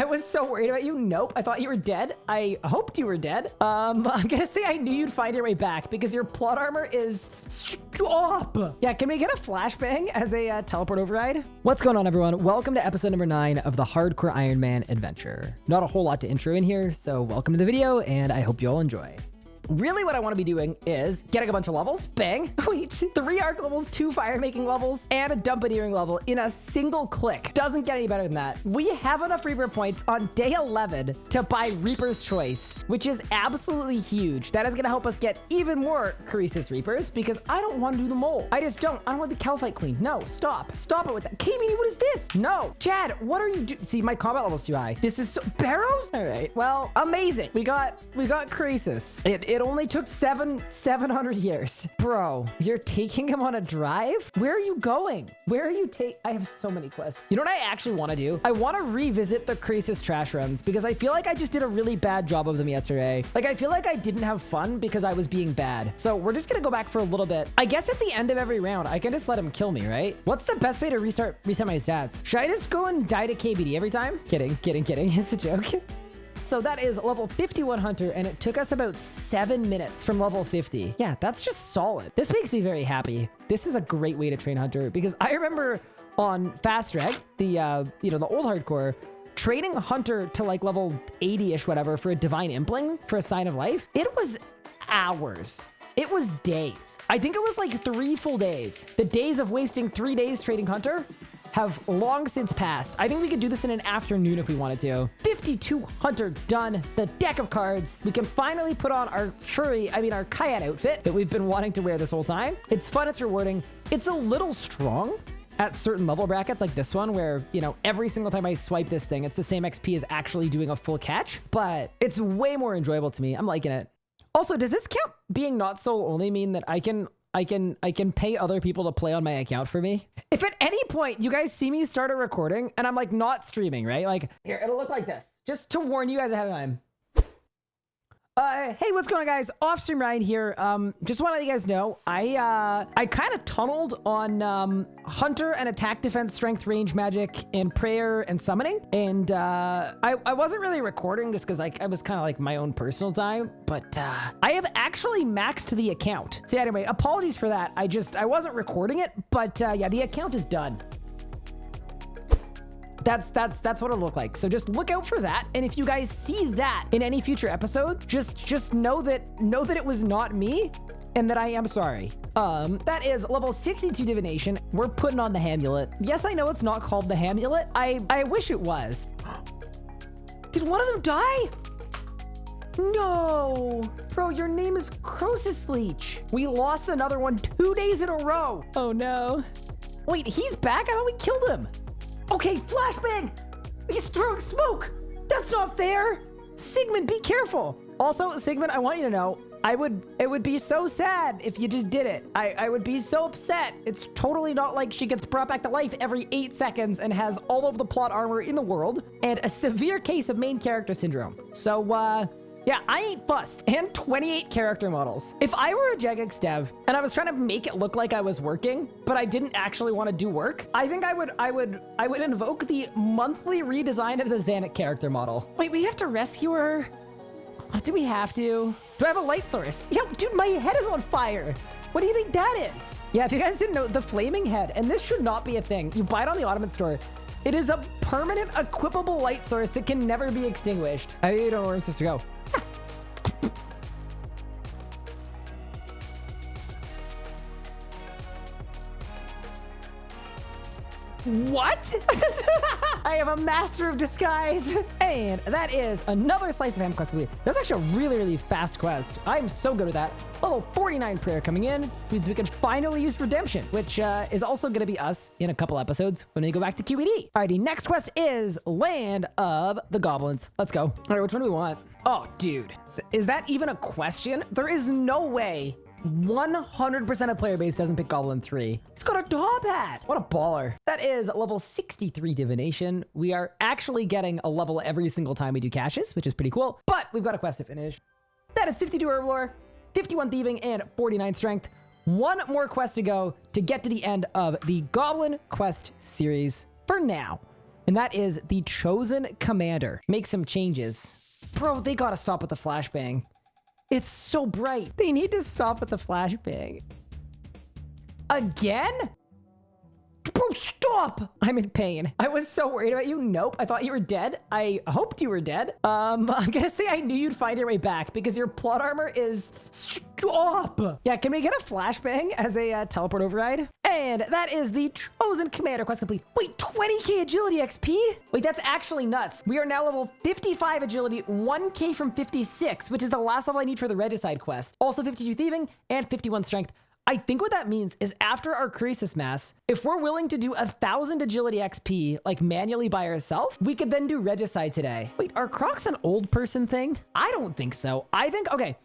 I was so worried about you. Nope. I thought you were dead. I hoped you were dead. Um, I'm gonna say I knew you'd find your way back because your plot armor is stop. Yeah, can we get a flashbang as a uh, teleport override? What's going on, everyone? Welcome to episode number nine of the Hardcore Iron Man adventure. Not a whole lot to intro in here, so welcome to the video, and I hope you all enjoy really what I want to be doing is getting a bunch of levels, bang, wait, three arc levels, two fire making levels, and a dungeoneering level in a single click. Doesn't get any better than that. We have enough Reaper points on day 11 to buy Reaper's Choice, which is absolutely huge. That is going to help us get even more Croesus Reapers because I don't want to do the mole. I just don't. I don't want the Kalphite Queen. No, stop. Stop it with that. Kamini, what is this? No. Chad, what are you doing? See, my combat level's too high. This is so... Barrows? All right. Well, amazing. We got, we got Croesus. It, it only took seven, 700 years. Bro, you're taking him on a drive? Where are you going? Where are you take? I have so many quests. You know what I actually want to do? I want to revisit the Croesus trash runs because I feel like I just did a really bad job of them yesterday. Like, I feel like I didn't have fun because I was being bad. So we're just going to go back for a little bit. I guess at the end of every round, I can just let him kill me, right? What's the best way to restart, reset my stats? Should I just go and die to KBD every time? Kidding, kidding, kidding. It's a joke. So that is level 51 Hunter, and it took us about seven minutes from level 50. Yeah, that's just solid. This makes me very happy. This is a great way to train Hunter because I remember on Fast Reg, the, uh, you know, the old hardcore, training Hunter to like level 80-ish, whatever, for a Divine Impling, for a Sign of Life, it was hours. It was days. I think it was like three full days. The days of wasting three days trading Hunter have long since passed. I think we could do this in an afternoon if we wanted to. 52 Hunter done. The deck of cards. We can finally put on our furry, I mean our Kayat outfit that we've been wanting to wear this whole time. It's fun, it's rewarding. It's a little strong at certain level brackets like this one where, you know, every single time I swipe this thing, it's the same XP as actually doing a full catch, but it's way more enjoyable to me. I'm liking it. Also, does this count being not soul only mean that I can I can I can pay other people to play on my account for me. If at any point you guys see me start a recording and I'm like not streaming, right? Like here, it'll look like this. Just to warn you guys ahead of time. Uh, hey, what's going on, guys? Offstream Ryan here. Um, just want to let you guys know, I uh, I kind of tunneled on um, Hunter and attack, defense, strength, range, magic, and prayer and summoning, and uh, I I wasn't really recording just because like I was kind of like my own personal time, but uh, I have actually maxed the account. So anyway, apologies for that. I just I wasn't recording it, but uh, yeah, the account is done that's that's that's what it'll look like so just look out for that and if you guys see that in any future episode just just know that know that it was not me and that I am sorry. Um, that is level 62 divination. We're putting on the Hamulet. Yes, I know it's not called the Hamulet. I, I wish it was. Did one of them die? No. Bro, your name is Croesus Leech. We lost another one two days in a row. Oh no. Wait, he's back? I thought we killed him. Okay, flashbang! He's throwing smoke! That's not fair! Sigmund, be careful! Also, Sigmund, I want you to know, I would, it would be so sad if you just did it. I, I would be so upset. It's totally not like she gets brought back to life every eight seconds and has all of the plot armor in the world and a severe case of main character syndrome. So, uh, yeah, I ain't bust. And 28 character models. If I were a Jagex dev and I was trying to make it look like I was working, but I didn't actually want to do work, I think I would I would I would invoke the monthly redesign of the Zanik character model. Wait, we have to rescue her? Do we have to? Do I have a light source? Yo, dude, my head is on fire. What do you think that is? Yeah, if you guys didn't know, the flaming head, and this should not be a thing. You buy it on the Ottoman store. It is a permanent equipable light source that can never be extinguished. I don't know where I'm supposed to go. What? I am a master of disguise. And that is another slice of ham quest. That's actually a really, really fast quest. I'm so good at that. Level 49 prayer coming in means we can finally use redemption, which uh, is also going to be us in a couple episodes when we go back to QBD. Alrighty, next quest is Land of the Goblins. Let's go. All right, which one do we want? Oh, dude. Is that even a question? There is no way 100% of player base doesn't pick Goblin 3. He's got a top hat. What a baller. That is level 63 Divination. We are actually getting a level every single time we do caches, which is pretty cool. But we've got a quest to finish. That is 52 Herblore, 51 Thieving, and 49 Strength. One more quest to go to get to the end of the Goblin Quest series for now. and that is the Chosen Commander. Make some changes. Bro, they gotta stop with the flashbang. It's so bright. They need to stop with the flashbang. Again? Bro, stop! I'm in pain. I was so worried about you. Nope. I thought you were dead. I hoped you were dead. Um, I'm gonna say I knew you'd find your way back because your plot armor is... Stop! Yeah, can we get a flashbang as a uh, teleport override? And that is the Chosen Commander quest complete. Wait, 20k agility XP? Wait, that's actually nuts. We are now level 55 agility, 1k from 56, which is the last level I need for the Regicide quest. Also 52 thieving and 51 strength. I think what that means is after our Croesus Mass, if we're willing to do a thousand agility XP, like manually by ourselves, we could then do Regicide today. Wait, are Crocs an old person thing? I don't think so. I think, okay,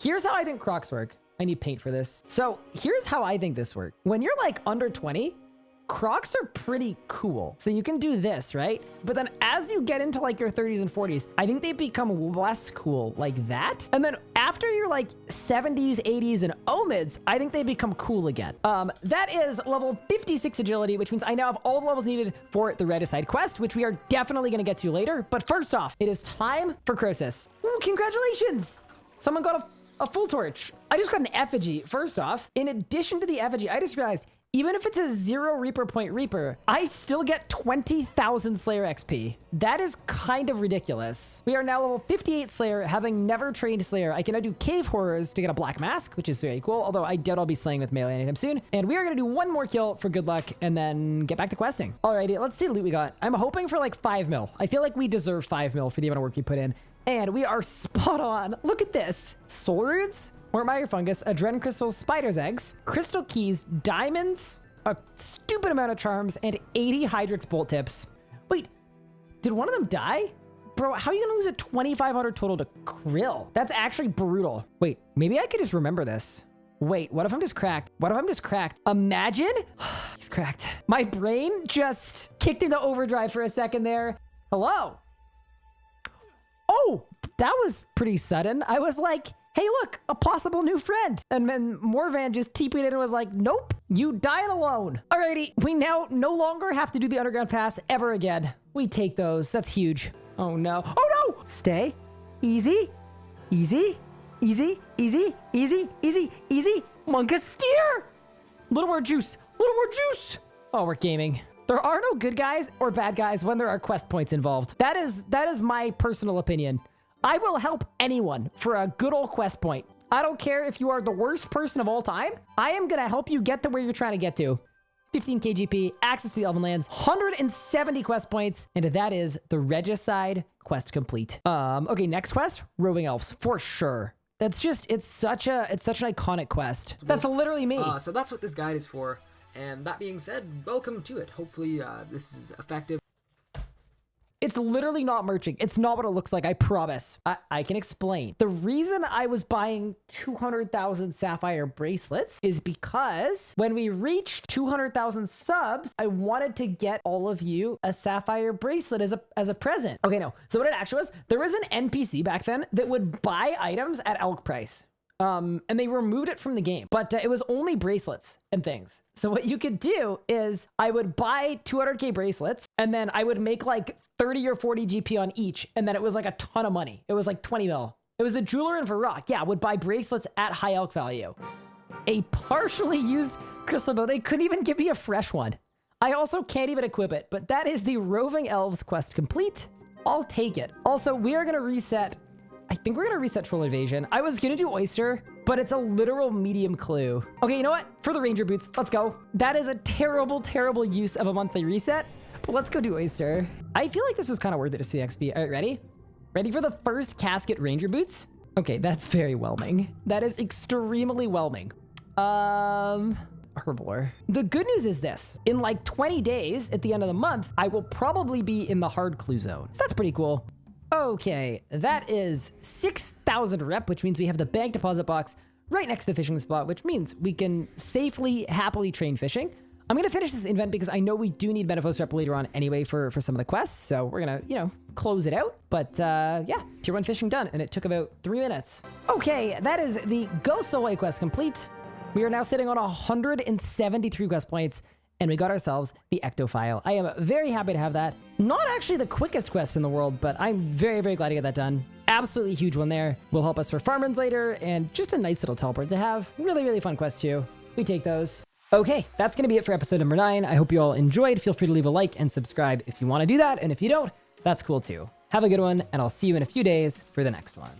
here's how I think Crocs work. I need paint for this. So here's how I think this works. When you're like under 20, Crocs are pretty cool. So you can do this, right? But then as you get into like your 30s and 40s, I think they become less cool like that. And then after you're like 70s, 80s, and omids, I think they become cool again. Um, that is level 56 agility, which means I now have all the levels needed for the Regicide quest, which we are definitely going to get to later. But first off, it is time for Croesus. Ooh, congratulations! Someone got a, a full torch. I just got an effigy. First off, in addition to the effigy, I just realized even if it's a zero Reaper point Reaper, I still get 20,000 Slayer XP. That is kind of ridiculous. We are now level 58 Slayer, having never trained Slayer. I can now do Cave Horrors to get a Black Mask, which is very cool, although I doubt I'll be slaying with melee anytime soon. And we are going to do one more kill for good luck and then get back to questing. Alrighty, let's see the loot we got. I'm hoping for like 5 mil. I feel like we deserve 5 mil for the amount of work we put in. And we are spot on. Look at this. Swords, Ortmeyer fungus, adren crystals, spider's eggs, crystal keys, diamonds, a stupid amount of charms, and 80 Hydrix bolt tips. Wait, did one of them die? Bro, how are you gonna lose a 2,500 total to K'ril? That's actually brutal. Wait, maybe I could just remember this. Wait, what if I'm just cracked? What if I'm just cracked? Imagine? He's cracked. My brain just kicked into overdrive for a second there. Hello? That was pretty sudden. I was like, hey, look, a possible new friend. And then Morvan just TP'd in and was like, nope, you dying alone. Alrighty, we now no longer have to do the underground pass ever again. We take those. That's huge. Oh no. Oh no! Stay. Easy. Easy. Easy. Easy. Easy. Easy. Easy. Monka steer! Little more juice. Little more juice! Oh, we're gaming. There are no good guys or bad guys when there are quest points involved. That is that is my personal opinion. I will help anyone for a good old quest point. I don't care if you are the worst person of all time. I am going to help you get to where you're trying to get to. 15 KGP, access to the Elven Lands, 170 quest points, and that is the Regicide quest complete. Um, okay, next quest, Roving Elves, for sure. That's just, it's such a, it's such an iconic quest. That's literally me. Uh, so that's what this guide is for. And that being said, welcome to it. Hopefully uh, this is effective. It's literally not merching. It's not what it looks like. I promise. I, I can explain. The reason I was buying 200,000 sapphire bracelets is because when we reached 200,000 subs, I wanted to get all of you a sapphire bracelet as a, as a present. Okay, no. So what it actually was, there was an NPC back then that would buy items at alch price. Um, and they removed it from the game, but uh, it was only bracelets and things. So what you could do is I would buy 200k bracelets and then I would make like 30 or 40 GP on each. And then it was like a ton of money. It was like 20 mil. It was the jeweler in Varrock. Yeah, would buy bracelets at high alch value. A partially used crystal bow. They couldn't even give me a fresh one. I also can't even equip it, but that is the Roving Elves quest complete. I'll take it. Also, we are going to reset I think we're gonna reset Troll Invasion. I was gonna do Oyster, but it's a literal medium clue. Okay, you know what? For the Ranger Boots, let's go. That is a terrible, terrible use of a monthly reset, but let's go do Oyster. I feel like this was kind of worth it to see XP. All right, ready? Ready for the first casket Ranger Boots? Okay, that's very whelming. That is extremely whelming. Um, Herblore. The good news is this. In like 20 days, at the end of the month, I will probably be in the hard clue zone. So that's pretty cool. Okay, that is 6,000 rep, which means we have the bank deposit box right next to the fishing spot, which means we can safely, happily train fishing. I'm going to finish this event because I know we do need Menaphos rep later on anyway for, for some of the quests. So we're going to, you know, close it out. But uh, yeah, tier 1 fishing done. And it took about three minutes. Okay, that is the Ghosts Ahoy quest complete. We are now sitting on 173 quest points and we got ourselves the Ectophial. I am very happy to have that. Not actually the quickest quest in the world, but I'm very, very glad to get that done. Absolutely huge one there. Will help us for farm runs later, and just a nice little teleport to have. Really, really fun quest too. We take those. Okay, that's going to be it for episode number nine. I hope you all enjoyed. Feel free to leave a like and subscribe if you want to do that. And if you don't, that's cool too. Have a good one, and I'll see you in a few days for the next one.